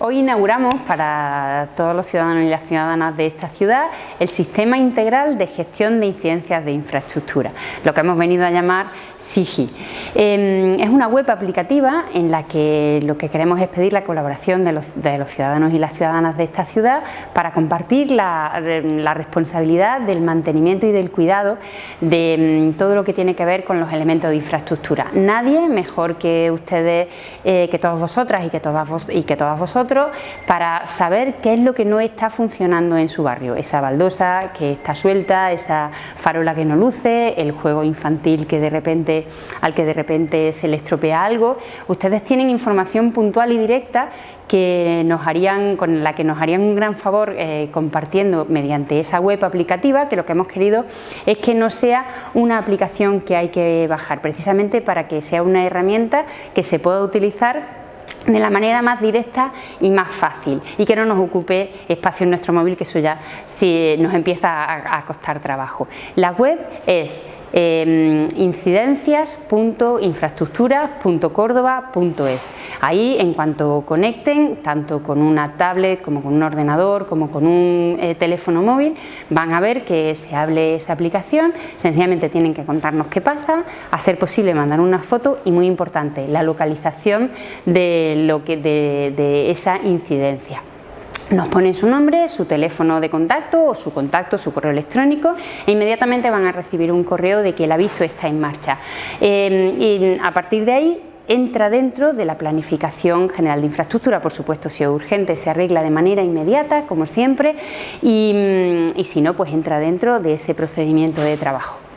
Hoy inauguramos para todos los ciudadanos y las ciudadanas de esta ciudad el Sistema Integral de Gestión de Incidencias de Infraestructura, lo que hemos venido a llamar SIGI. Em, es una web aplicativa en la que lo que queremos es pedir la colaboración de los, ciudadanos y las ciudadanas de esta ciudad para compartir la, responsabilidad del mantenimiento y del cuidado de em, todo lo que tiene que ver con los elementos de infraestructura. Nadie mejor que ustedes, eh, que todas vosotras y que todas, vos, y que todas para saber qué es lo que no está funcionando en su barrio. Esa baldosa que está suelta, esa farola que no luce, el juego infantil que de repente al que de repente se le estropea algo, ustedes tienen información puntual y directa que nos harían, con la que nos harían un gran favor eh, compartiendo mediante esa web aplicativa, que lo que hemos querido es que no sea una aplicación que hay que bajar, precisamente para que sea una herramienta que se pueda utilizar de la manera más directa y más fácil y que no nos ocupe espacio en nuestro móvil, que eso ya sí nos empieza a, a costar trabajo. La web es eh, incidencias.infraestructuras.córdoba.es. Ahí en cuanto conecten, tanto con una tablet como con un ordenador, como con un eh, teléfono móvil, van a ver que se hable esa aplicación, sencillamente tienen que contarnos qué pasa, a ser posible mandar una foto y muy importante, la localización de, lo que, de esa incidencia nos ponen su nombre, su teléfono de contacto o su contacto, su correo electrónico e inmediatamente van a recibir un correo de que el aviso está en marcha. Eh, y a partir de ahí entra dentro de la planificación general de infraestructura, por supuesto si es urgente se arregla de manera inmediata como siempre y, y si no pues entra dentro de ese procedimiento de trabajo.